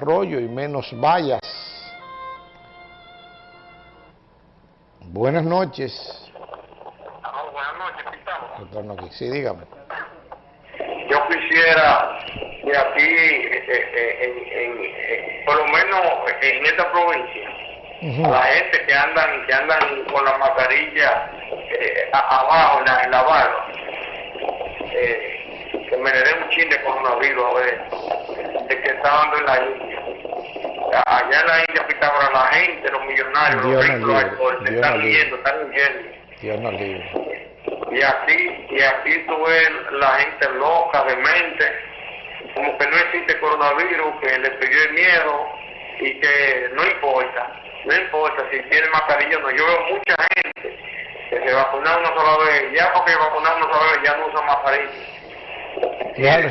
rollo y menos vallas. Buenas noches. Ah, buenas noches. Sí, dígame. Yo quisiera que aquí, eh, eh, en, en- en- por lo menos en esta provincia, a la gente que andan que andan con la mascarilla eh, abajo en la, en la barba, eh, que me le den un chin de coronavirus a ver, de que está dando en la India. Allá en la India, Pitágoras, la gente, los millonarios, Dios los ricos, los Dios están huyendo, están huyendo. Dios nos libre. Y aquí, y aquí tú ves la gente loca, demente, como que no existe coronavirus, que le pidió el miedo y que no importa, no importa si tiene mascarilla o no. Yo veo mucha gente que se vacuna una sola vez, ya porque vacunar una sola vez ya no usa mascarilla. Claro.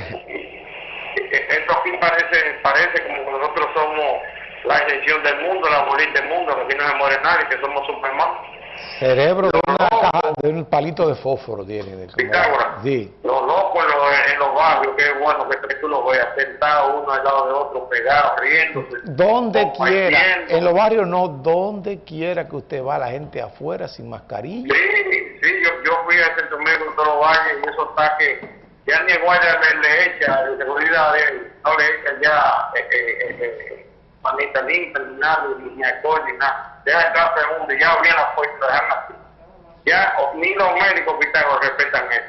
Esto aquí parece, parece como que nosotros somos la excepción del mundo, la bolita del mundo, que aquí no se muere nadie, que somos Superman. Cerebro de una caja, de un palito de fósforo tiene. de Pitágoras. Sí. Los locos en los, en los barrios, qué bueno que tú los veas sentados uno al lado de otro, pegados, riéndose. Donde quiera, en los barrios no, donde quiera que usted va, la gente afuera sin mascarilla. Sí, sí, yo, yo fui a Centro Médico en todos los valles y eso está que ya ni guardia le, le echa, de seguridad de, no le echa ya eh, eh, eh, manita limpia, ni nada, ni, ni alcohol, ni nada. Deja entrar segundo y ya abrían la puerta, dejan así. Ya, ni los médicos Pitágoras respetan eso.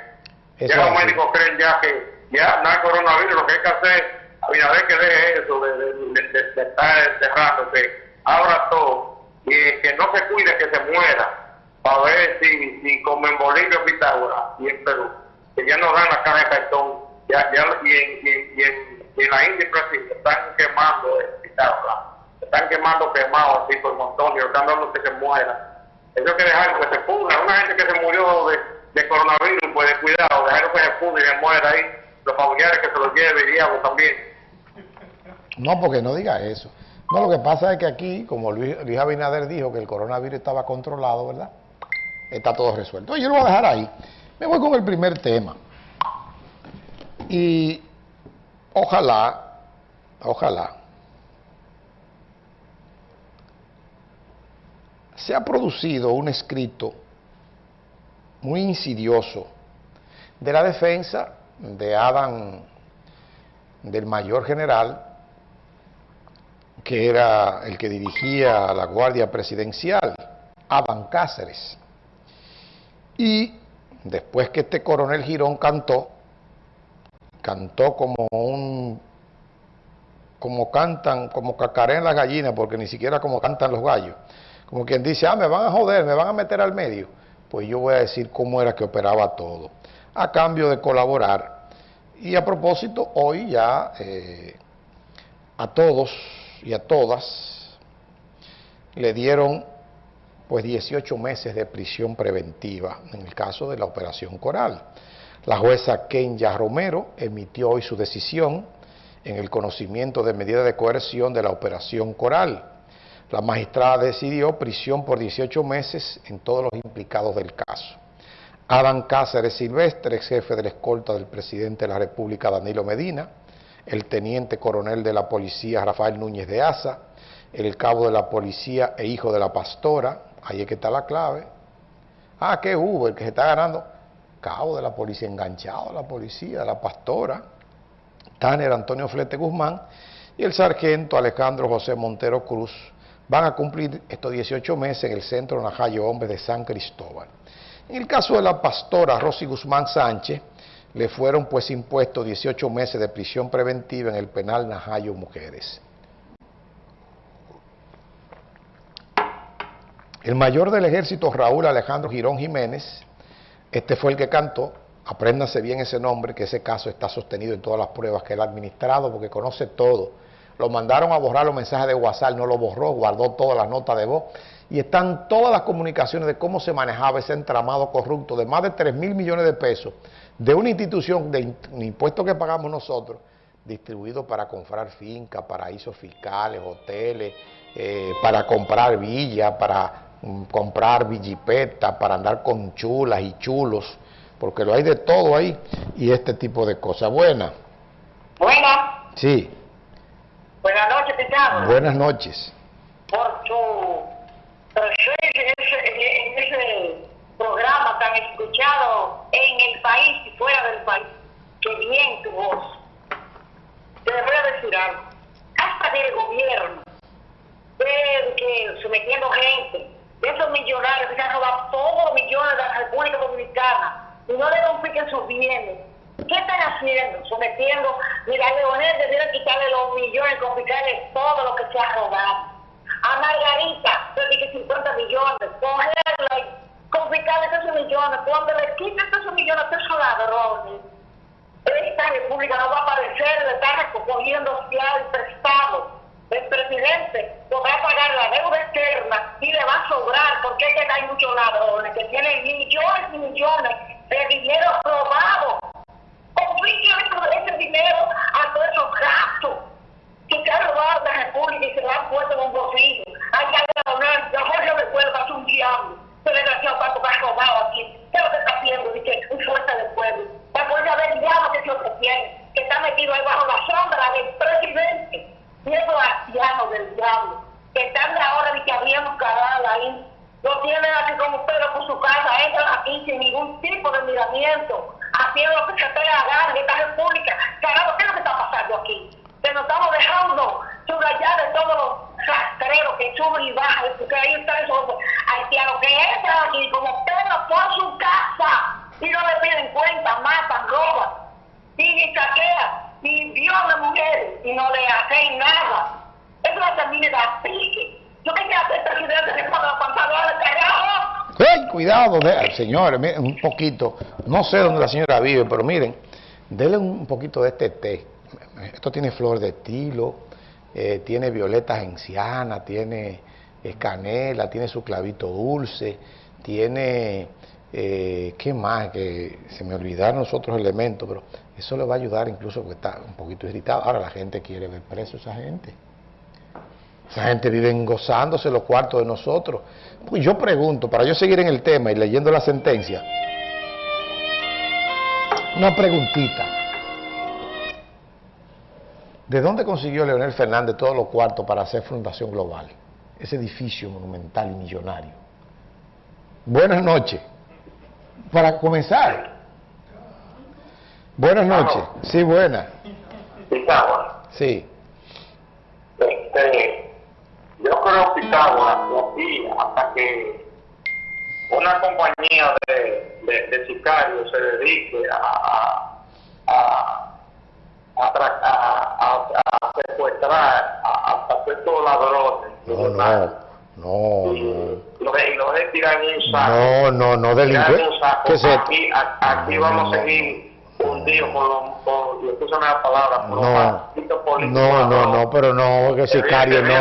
Eso ya los así. médicos creen ya que ya no hay coronavirus, lo que hay que hacer, Abinader que deje eso de, de, de, de- estar abra todo y que no se cuide que se muera, para ver si, si como en Bolivia, Pitágoras y en Perú, que ya no dan la cara de cartón, ya, ya, y, en, y, y en- y en la India Brasil están quemando eh, Pitágoras, están quemando quemados así por montón y están dando que se muera. Eso que dejarlo que se pudra. Una gente que se murió de, de coronavirus, pues de cuidado, dejarlo que se pudre y se muera ahí. Los familiares que se lo lleve diablo también. No, porque no diga eso. No, lo que pasa es que aquí, como Luis, Luis Abinader dijo que el coronavirus estaba controlado, ¿verdad? Está todo resuelto. Yo lo voy a dejar ahí. Me voy con el primer tema. Y ojalá, ojalá, se ha producido un escrito muy insidioso de la defensa de Adam, del mayor general, que era el que dirigía la Guardia Presidencial, Adam Cáceres. Y después que este coronel Girón cantó, cantó como un como cantan, como cacarean las gallinas, porque ni siquiera como cantan los gallos. Como quien dice, ah, me van a joder, me van a meter al medio. Pues yo voy a decir cómo era que operaba todo, a cambio de colaborar. Y a propósito, hoy ya eh, a todos y a todas le dieron pues 18 meses de prisión preventiva en el caso de la operación Coral. La jueza Kenya Romero emitió hoy su decisión en el conocimiento de medida de coerción de la operación Coral. La magistrada decidió prisión por 18 meses en todos los implicados del caso. Adán Cáceres Silvestre, ex jefe de la escolta del presidente de la República Danilo Medina, el teniente coronel de la policía Rafael Núñez de Asa, el cabo de la policía e hijo de la pastora, ahí es que está la clave. Ah, que hubo, el que se está ganando, cabo de la policía, enganchado a la policía, la pastora, Tanner Antonio Flete Guzmán y el sargento Alejandro José Montero Cruz van a cumplir estos 18 meses en el Centro Najayo Hombres de San Cristóbal. En el caso de la pastora Rosy Guzmán Sánchez, le fueron pues impuestos 18 meses de prisión preventiva en el penal Najayo Mujeres. El mayor del ejército, Raúl Alejandro Girón Jiménez, este fue el que cantó, apréndanse bien ese nombre, que ese caso está sostenido en todas las pruebas que él ha administrado, porque conoce todo. Lo mandaron a borrar los mensajes de WhatsApp, no lo borró, guardó todas las notas de voz, y están todas las comunicaciones de cómo se manejaba ese entramado corrupto de más de 3 mil millones de pesos de una institución de impuestos que pagamos nosotros, distribuido para comprar fincas, paraísos fiscales, hoteles, eh, para comprar villas, para comprar villipetas, para andar con chulas y chulos, porque lo hay de todo ahí, y este tipo de cosas. Buena, Buena, sí. Buenas noches. Buenas noches. Por tu presencia en ese, programa tan escuchado en el país y fuera del país. Qué bien tu voz. Te voy a decir algo. Hasta que el gobierno ve que sometiendo gente, de esos millonarios que se han robado todos los millones de la República Dominicana y no le confisquen sus bienes. ¿Qué están haciendo? Sometiendo, mira, Leonel debieron quitarle los millones, confiscarle todo lo que se ha robado. A Margarita, le dije 50 millones, cogerla y confiscarle esos millones, cuando le quiten esos millones esos ladrones, esta república no va a aparecer de estar recogiendo fiado y prestado. El presidente podrá pagar la deuda externa y le va a sobrar, porque es que hay muchos ladrones que tienen millones y millones de dinero robado. Confíquenle ese dinero a todos esos gastos que se han robado de la República y se lo han puesto en un bolsillo. Allá la Jorge de Cuerva es un diablo. Ese desgraciado cuánto ha robado aquí. ¿Qué es lo que está haciendo? Dice, fuerza del pueblo. La fuerza del diablo que se ofreciene, que está metido ahí bajo la esos ancianos del diablo, que están de ahora y que habían canal ahí. Lo tienen así como Pedro por su casa, entran aquí sin ningún tipo de miramiento, haciendo lo que se te haga en esta república. Caramba, ¿qué es lo que está pasando aquí? Que nos estamos dejando subrayar de todos los rastreros que suben y bajan, porque ahí están esos haitianos que entran aquí como Pedro por su casa y no le piden cuenta, matan, roban, y saquean, y violan mujeres y no le hacen nada. No termina de aplique. Yo quería hacer presidente de cuando pantalones carajo. ¡Ay, cuidado! Señores, miren, un poquito. No sé dónde la señora vive, pero miren, denle un poquito de este té. Esto tiene flor de estilo, eh, tiene violetas encianas, tiene canela, tiene su clavito dulce, tiene... Eh, ¿Qué más? Que se me olvidaron los otros elementos, pero eso le va a ayudar incluso porque está un poquito irritado. Ahora la gente quiere ver preso a esa gente. Esa gente vive gozándose los cuartos de nosotros. Pues yo pregunto, para yo seguir en el tema y leyendo la sentencia, una preguntita. ¿De dónde consiguió Leonel Fernández todos los cuartos para hacer Fundación Global? Ese edificio monumental y millonario. Buenas noches. Para comenzar. Buenas noches. Sí, buenas. Pitágoras. Sí. Este, yo creo, que aquí, hasta que una compañía de, de, de sicarios se dedique a, a, a, a, a- a- a secuestrar a, a estos ladrones, No, no. No. Y lo de tirar en un saco. No, no, no, Tirar en un delincuente. saco. ¿Qué es esto? Aquí, No, vamos no, a seguir hundidos por los, y escúchame la palabra, por los No, políticos no, no, no, pero no, que sicario no.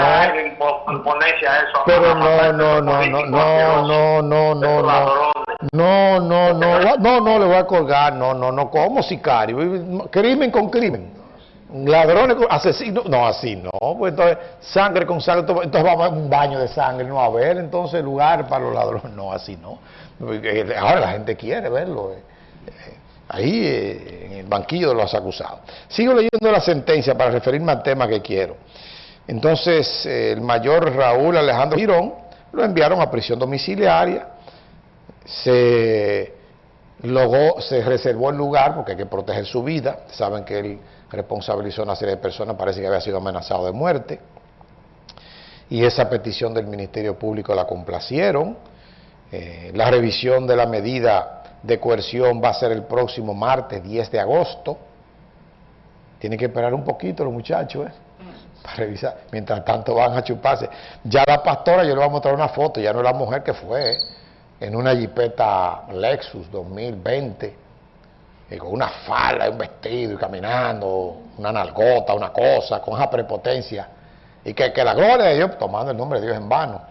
Pero no, no, no, no, no, no, no, no, no. No, no, no, no, no, le voy a colgar, no, no, no, como sicario, crimen con crimen. Ladrones asesinos, no, así no, pues entonces sangre con sangre, entonces vamos a un baño de sangre, no a ver entonces lugar para los ladrones, no, así no. Ahora la gente quiere verlo, eh, eh, ahí eh, en el banquillo de los acusados. Sigo leyendo la sentencia para referirme al tema que quiero. Entonces, el mayor Raúl Alejandro Girón lo enviaron a prisión domiciliaria, se logró, se reservó el lugar porque hay que proteger su vida. Saben que él responsabilizó a una serie de personas, parece que había sido amenazado de muerte. Y esa petición del Ministerio Público la complacieron. Eh, la revisión de la medida de coerción va a ser el próximo martes 10 de agosto. Tienen que esperar un poquito los muchachos, ¿eh? Para revisar. Mientras tanto van a chuparse. Ya la pastora, yo le voy a mostrar una foto, ya no es la mujer que fue, ¿eh? en una jipeta Lexus 2020, y con una falda, un vestido y caminando, una nalgota, una cosa, con esa prepotencia. Y que, que la gloria de Dios, tomando el nombre de Dios en vano.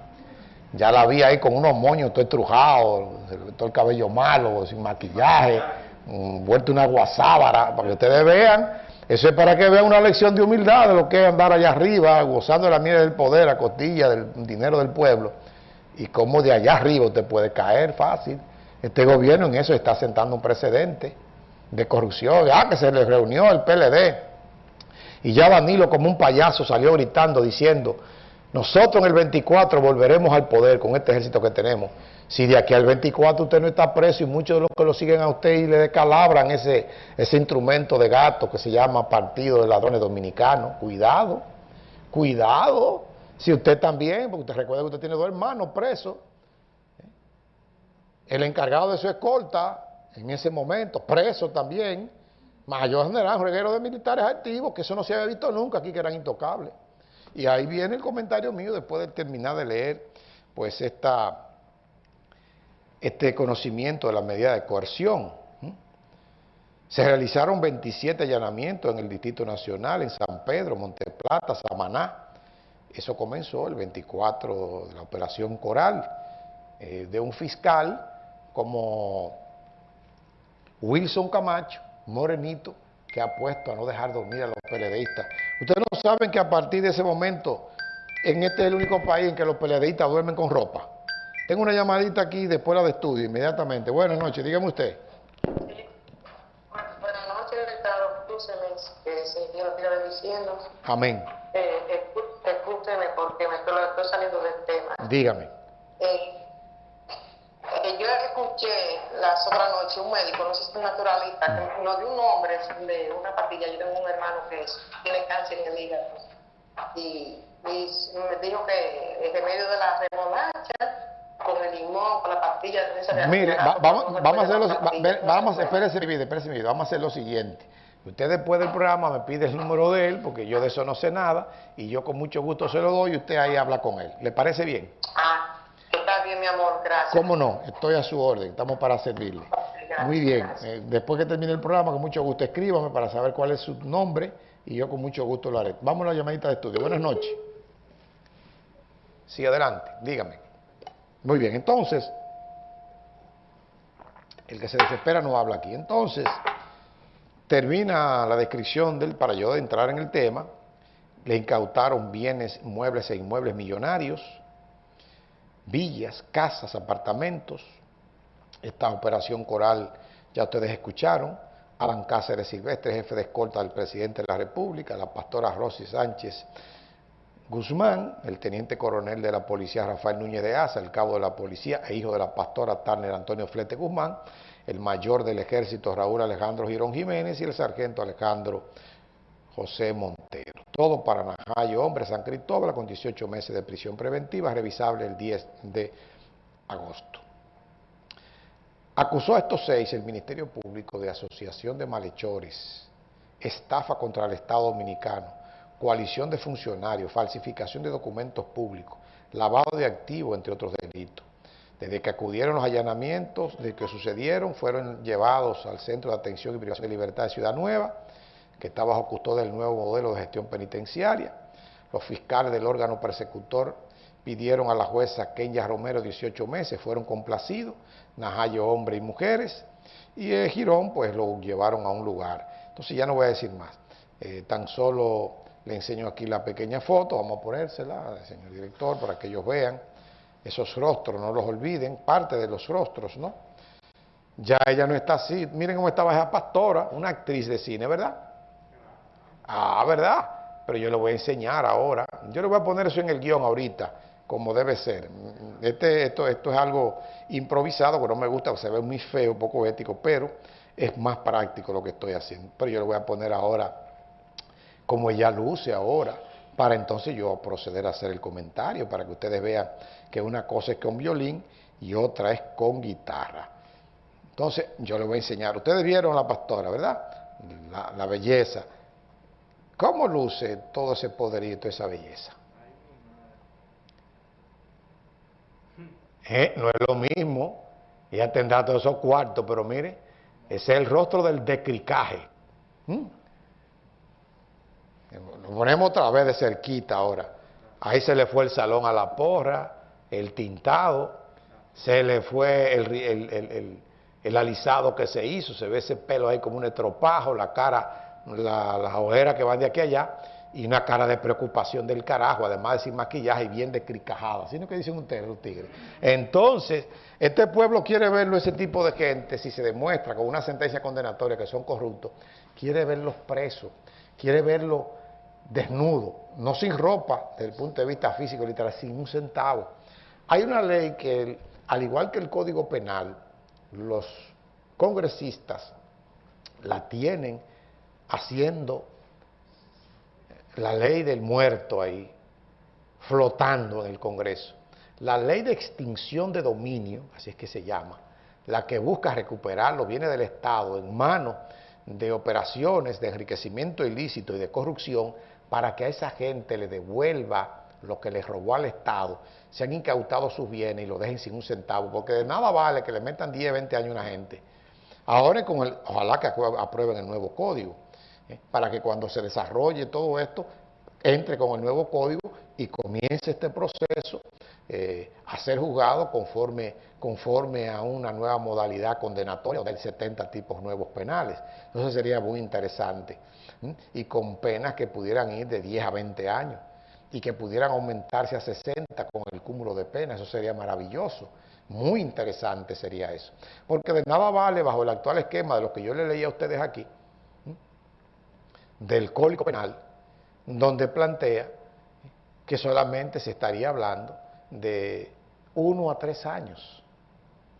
Ya la vi ahí con unos moños todo estrujados, todo el cabello malo, sin maquillaje, mm, vuelto una guasábara, para que ustedes vean. Eso es para que vean una lección de humildad de lo que es andar allá arriba, gozando de la miel del poder, a costilla del dinero del pueblo y cómo de allá arriba usted puede caer fácil. Este gobierno en eso está sentando un precedente de corrupción. Ah, que se le reunió el PLD Y ya Danilo como un payaso salió gritando diciendo, nosotros en el 24 volveremos al poder con este ejército que tenemos. Si de aquí al 24 usted no está preso y muchos de los que lo siguen a usted y le descalabran ese, ese instrumento de gato que se llama Partido de Ladrones Dominicanos, cuidado, cuidado. Si usted también, porque usted recuerda que usted tiene dos hermanos presos, el encargado de su escolta en ese momento, preso también, mayor general, reguero de militares activos, que eso no se había visto nunca aquí, que eran intocables. Y ahí viene el comentario mío después de terminar de leer pues esta, este conocimiento de la medida de coerción. Se realizaron 27 allanamientos en el Distrito Nacional, en San Pedro, Monteplata, Samaná. Eso comenzó el 24 de la Operación Coral, eh, de un fiscal como Wilson Camacho, morenito, que ha puesto a no dejar dormir a los peledeístas. Ustedes no saben que a partir de ese momento, en este es el único país en que los peledeístas duermen con ropa. Tengo una llamadita aquí después la de estudio, inmediatamente. Buenas noches, dígame usted. Buenas noches, que se Dios lo diciendo. Amén. Eh, escúcheme porque me estoy saliendo del tema. Dígame. Eh, eh, yo escuché la un médico, no sé si es un naturalista, que nos dio un nombre de una pastilla. Yo tengo un hermano que tiene cáncer en el hígado y, me dijo que el remedio de la remolacha con el limón, con la pastilla de Mire, vamos, vamos a hacer lo, vamos, espérese, espérese, vamos a hacer lo siguiente. Usted después del programa me pide el número de él, porque yo de eso no sé nada, y yo con mucho gusto se lo doy y usted ahí habla con él. ¿Le parece bien? Ah, Está bien, mi amor, gracias. ¿Cómo no? Estoy a su orden, estamos para servirle. Muy bien, eh, después que termine el programa, con mucho gusto escríbame para saber cuál es su nombre y yo con mucho gusto lo haré. Vamos a la llamadita de estudio. Buenas noches. Sí, adelante, dígame. Muy bien, entonces, el que se desespera no habla aquí. Entonces, termina la descripción del, para yo entrar en el tema, le incautaron bienes, muebles e inmuebles millonarios, villas, casas, apartamentos. Esta operación coral ya ustedes escucharon. Alan Cáceres Silvestre, jefe de escolta del presidente de la República, la pastora Rosy Sánchez Guzmán, el teniente coronel de la policía Rafael Núñez de Asa, el cabo de la policía e hijo de la pastora Turner Antonio Flete Guzmán, el mayor del ejército Raúl Alejandro Girón Jiménez y el sargento Alejandro José Montero. Todo para Najayo, hombre, San Cristóbal, con 18 meses de prisión preventiva, revisable el 10 de agosto. Acusó a estos seis el Ministerio Público de asociación de malhechores, estafa contra el Estado Dominicano, coalición de funcionarios, falsificación de documentos públicos, lavado de activos, entre otros delitos. Desde que acudieron los allanamientos, de que sucedieron, fueron llevados al Centro de Atención y Privación de Libertad de Ciudad Nueva, que está bajo custodia del nuevo modelo de gestión penitenciaria. Los fiscales del órgano persecutor pidieron a la jueza Kenya Romero 18 meses, fueron complacidos, Najayo hombre y mujeres, y el Girón pues lo llevaron a un lugar. Entonces ya no voy a decir más, eh, tan solo le enseño aquí la pequeña foto, vamos a ponérsela, señor director, para que ellos vean esos rostros, no los olviden, parte de los rostros, ¿no? Ya ella no está así, miren cómo estaba esa pastora, una actriz de cine, ¿verdad? Ah, ¿verdad? Pero yo le voy a enseñar ahora. Yo le voy a poner eso en el guion ahorita, como debe ser. Este, esto, esto es algo improvisado, que no me gusta, se ve muy feo, poco ético, pero es más práctico lo que estoy haciendo. Pero yo le voy a poner ahora como ella luce ahora, para entonces yo proceder a hacer el comentario, para que ustedes vean que una cosa es con violín y otra es con guitarra. Entonces yo le voy a enseñar. Ustedes vieron la pastora, ¿verdad? La, la belleza ¿Cómo luce todo ese poderito, esa belleza? Eh, no es lo mismo, ella tendrá todos esos cuartos, pero mire, ese es el rostro del decricaje. ¿Mm? Lo ponemos otra vez de cerquita ahora. Ahí se le fue el salón a la porra, el tintado, se le fue el, el alisado que se hizo, se ve ese pelo ahí como un estropajo, la cara las ojeras que van de aquí a allá y una cara de preocupación del carajo, además de sin maquillaje y bien descricajada, así no que dicen ustedes los tigres. Entonces, este pueblo quiere verlo, ese tipo de gente, si se demuestra con una sentencia condenatoria que son corruptos, quiere verlos presos, quiere verlo desnudo, no sin ropa desde el punto de vista físico, literal, sin un centavo. Hay una ley que, al igual que el Código Penal, los congresistas la tienen haciendo la ley del muerto ahí, flotando en el Congreso. La ley de extinción de dominio, así es que se llama, la que busca recuperar los bienes del Estado en manos de operaciones de enriquecimiento ilícito y de corrupción para que a esa gente le devuelva lo que le robó al Estado, se han incautado sus bienes y lo dejen sin un centavo, porque de nada vale que le metan 10, 20 años a una gente. Ahora con el, ojalá que aprueben el nuevo código. Para que cuando se desarrolle todo esto, entre con el nuevo código y comience este proceso eh, a ser juzgado conforme, conforme a una nueva modalidad condenatoria del 70 tipos nuevos penales. Entonces sería muy interesante. Y con penas que pudieran ir de 10 a 20 años y que pudieran aumentarse a 60 con el cúmulo de penas. Eso sería maravilloso. Muy interesante sería eso. Porque de nada vale, bajo el actual esquema de lo que yo le leí a ustedes aquí, del Código Penal, donde plantea que solamente se estaría hablando de uno a tres años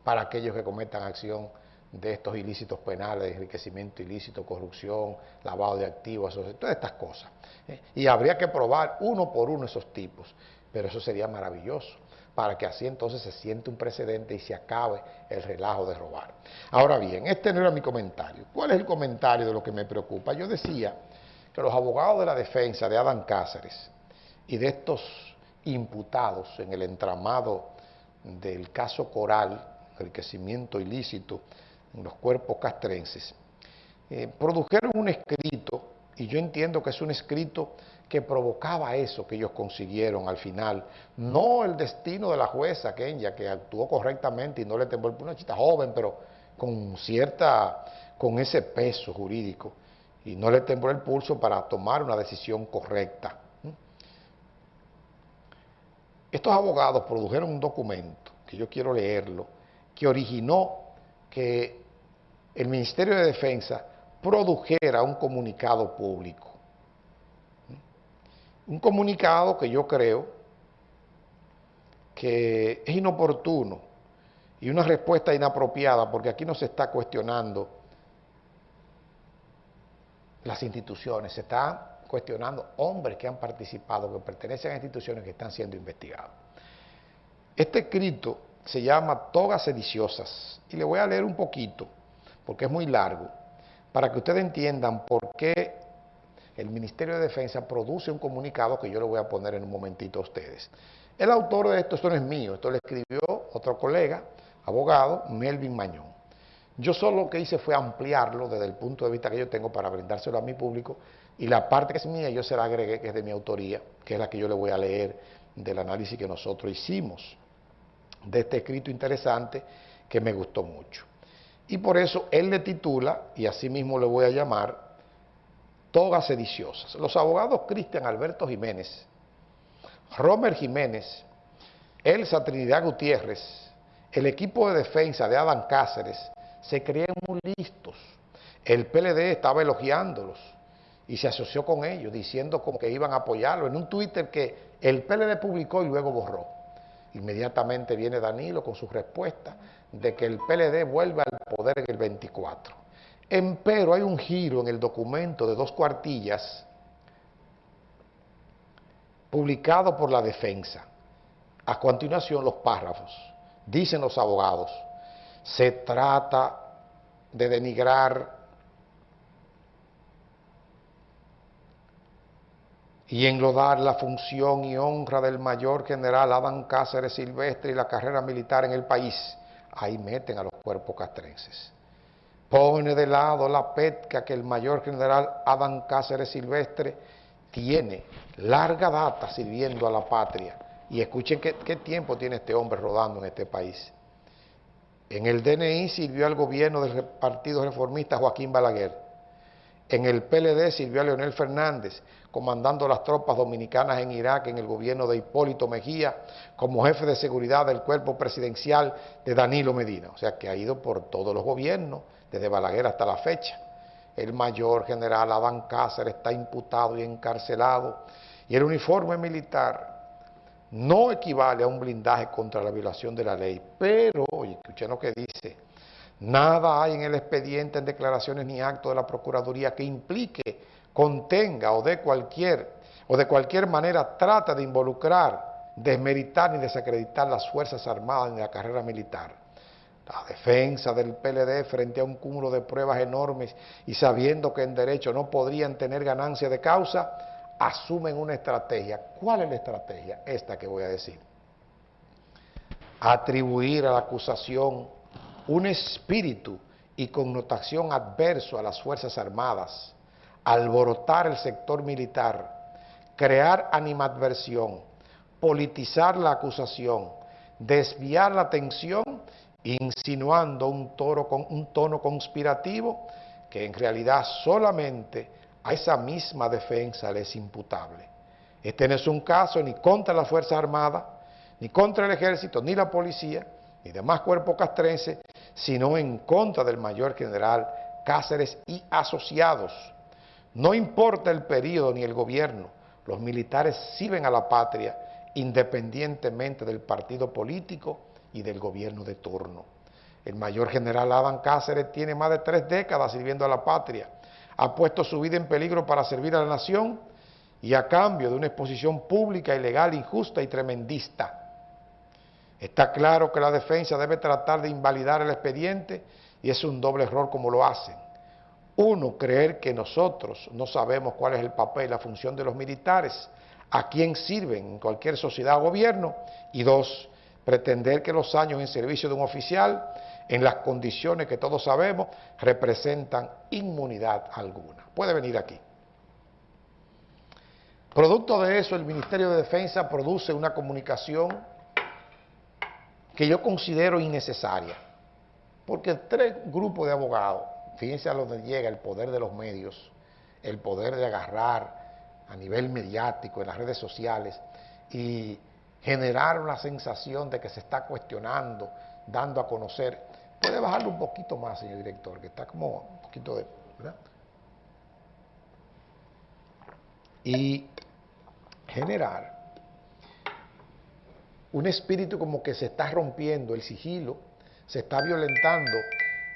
para aquellos que cometan acción de estos ilícitos penales, de enriquecimiento ilícito, corrupción, lavado de activos, todas estas cosas. ¿eh? Y habría que probar uno por uno esos tipos, pero eso sería maravilloso, para que así entonces se siente un precedente y se acabe el relajo de robar. Ahora bien, este no era mi comentario. ¿Cuál es el comentario de lo que me preocupa? Yo decía que los abogados de la defensa de Adán Cáceres y de estos imputados en el entramado del caso Coral, enriquecimiento ilícito en los cuerpos castrenses, eh, produjeron un escrito, y yo entiendo que es un escrito que provocaba eso que ellos consiguieron al final, no el destino de la jueza Kenya, que actuó correctamente y no le tembló una chita joven, pero con cierta, con ese peso jurídico, y no le tembló el pulso para tomar una decisión correcta. Estos abogados produjeron un documento, que yo quiero leerlo, que originó que el Ministerio de Defensa produjera un comunicado público. Un comunicado que yo creo que es inoportuno y una respuesta inapropiada porque aquí no se está cuestionando las instituciones, se están cuestionando hombres que han participado, que pertenecen a instituciones que están siendo investigados. Este escrito se llama Togas Sediciosas y le voy a leer un poquito, porque es muy largo, para que ustedes entiendan por qué el Ministerio de Defensa produce un comunicado que yo le voy a poner en un momentito a ustedes. El autor de esto, esto no es mío, esto le escribió otro colega, abogado, Melvin Mañón. Yo solo lo que hice fue ampliarlo desde el punto de vista que yo tengo para brindárselo a mi público y la parte que es mía yo se la agregué, que es de mi autoría, que es la que yo le voy a leer del análisis que nosotros hicimos de este escrito interesante que me gustó mucho. Y por eso él le titula, y así mismo le voy a llamar, Togas Sediciosas. Los abogados Cristian Alberto Jiménez, Romer Jiménez, Elsa Trinidad Gutiérrez, el equipo de defensa de Adán Cáceres, se creían muy listos. El PLD estaba elogiándolos y se asoció con ellos, diciendo como que iban a apoyarlo, en un Twitter que el PLD publicó y luego borró. Inmediatamente viene Danilo con su respuesta de que el PLD vuelve al poder en el 24. Empero hay un giro en el documento de dos cuartillas publicado por la defensa. A continuación los párrafos. Dicen los abogados, se trata de denigrar y enlodar la función y honra del mayor general Adán Cáceres Silvestre y la carrera militar en el país. Ahí meten a los cuerpos castrenses. Pone de lado la petca que el mayor general Adán Cáceres Silvestre tiene larga data sirviendo a la patria. Y escuchen qué, qué tiempo tiene este hombre rodando en este país. En el DNI sirvió al gobierno del Partido Reformista Joaquín Balaguer. En el PLD sirvió a Leonel Fernández, comandando las tropas dominicanas en Irak en el gobierno de Hipólito Mejía, como jefe de seguridad del cuerpo presidencial de Danilo Medina. O sea, que ha ido por todos los gobiernos, desde Balaguer hasta la fecha. el mayor general Adán Cáceres está imputado y encarcelado y el uniforme militar no equivale a un blindaje contra la violación de la ley. Pero, oye, escuchen lo que dice, nada hay en el expediente, en declaraciones ni actos de la Procuraduría que implique, contenga o de cualquier, o de cualquier manera trata de involucrar, desmeritar ni desacreditar las Fuerzas Armadas en la carrera militar. La defensa del PLD frente a un cúmulo de pruebas enormes y sabiendo que en derecho no podrían tener ganancia de causa, asumen una estrategia. ¿Cuál es la estrategia? Esta que voy a decir. Atribuir a la acusación un espíritu y connotación adverso a las Fuerzas Armadas, alborotar el sector militar, crear animadversión, politizar la acusación, desviar la atención, insinuando un, un tono conspirativo que en realidad solamente a esa misma defensa le es imputable. Este no es un caso ni contra las Fuerzas Armadas, ni contra el Ejército, ni la Policía, ni demás cuerpos castrenses, sino en contra del mayor general Cáceres y asociados. No importa el periodo ni el gobierno, los militares sirven a la patria independientemente del partido político y del gobierno de turno. El mayor general Adán Cáceres tiene más de tres décadas sirviendo a la patria ha puesto su vida en peligro para servir a la nación y a cambio de una exposición pública, ilegal, injusta y tremendista. Está claro que la defensa debe tratar de invalidar el expediente y es un doble error como lo hacen. Uno, creer que nosotros no sabemos cuál es el papel y la función de los militares, a quién sirven en cualquier sociedad o gobierno. Y dos, pretender que los años en servicio de un oficial en las condiciones que todos sabemos, representan inmunidad alguna. Puede venir aquí. Producto de eso, el Ministerio de Defensa produce una comunicación que yo considero innecesaria, porque tres grupos de abogados, fíjense a donde llega el poder de los medios, el poder de agarrar a nivel mediático en las redes sociales y generar una sensación de que se está cuestionando, dando a conocer Puede bajarlo un poquito más, señor director, que está como un poquito de... ¿verdad? Y generar un espíritu como que se está rompiendo el sigilo, se está violentando,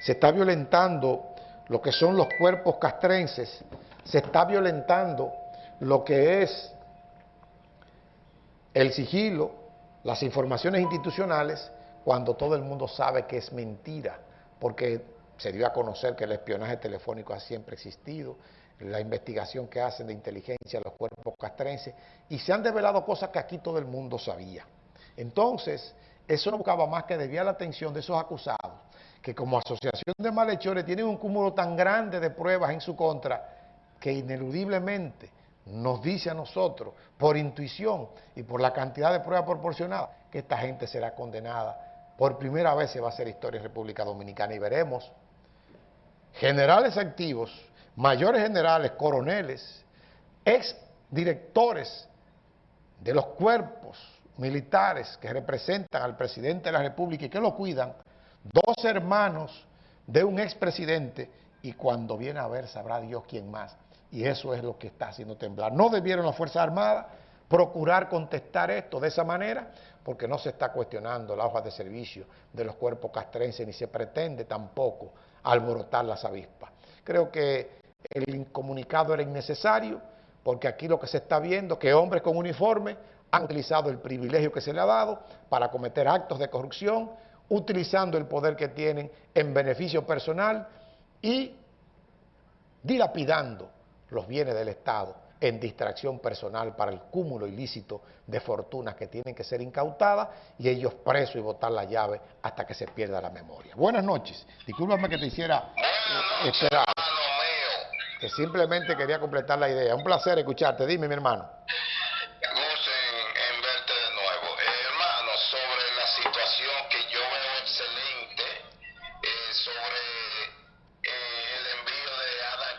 se está violentando lo que son los cuerpos castrenses, se está violentando lo que es el sigilo, las informaciones institucionales, cuando todo el mundo sabe que es mentira, porque se dio a conocer que el espionaje telefónico ha siempre existido, la investigación que hacen de inteligencia los cuerpos castrenses, y se han develado cosas que aquí todo el mundo sabía. Entonces, eso no buscaba más que desviar la atención de esos acusados, que como asociación de malhechores tienen un cúmulo tan grande de pruebas en su contra, que ineludiblemente nos dice a nosotros, por intuición y por la cantidad de pruebas proporcionadas, que esta gente será condenada por primera vez se va a hacer historia en República Dominicana y veremos generales activos, mayores generales, coroneles, ex directores de los cuerpos militares que representan al presidente de la República y que lo cuidan, dos hermanos de un expresidente y cuando viene a ver sabrá Dios quién más. Y eso es lo que está haciendo temblar. No debieron las Fuerzas Armadas procurar contestar esto de esa manera, porque no se está cuestionando la hoja de servicio de los cuerpos castrenses, ni se pretende tampoco alborotar las avispas. Creo que el comunicado era innecesario, porque aquí lo que se está viendo es que hombres con uniforme han utilizado el privilegio que se le ha dado para cometer actos de corrupción, utilizando el poder que tienen en beneficio personal y dilapidando los bienes del Estado en distracción personal para el cúmulo ilícito de fortunas que tienen que ser incautadas y ellos presos y botar la llave hasta que se pierda la memoria. Buenas noches. Discúlpame que te hiciera eh, esperar. Que simplemente quería completar la idea. Un placer escucharte. Dime, mi hermano.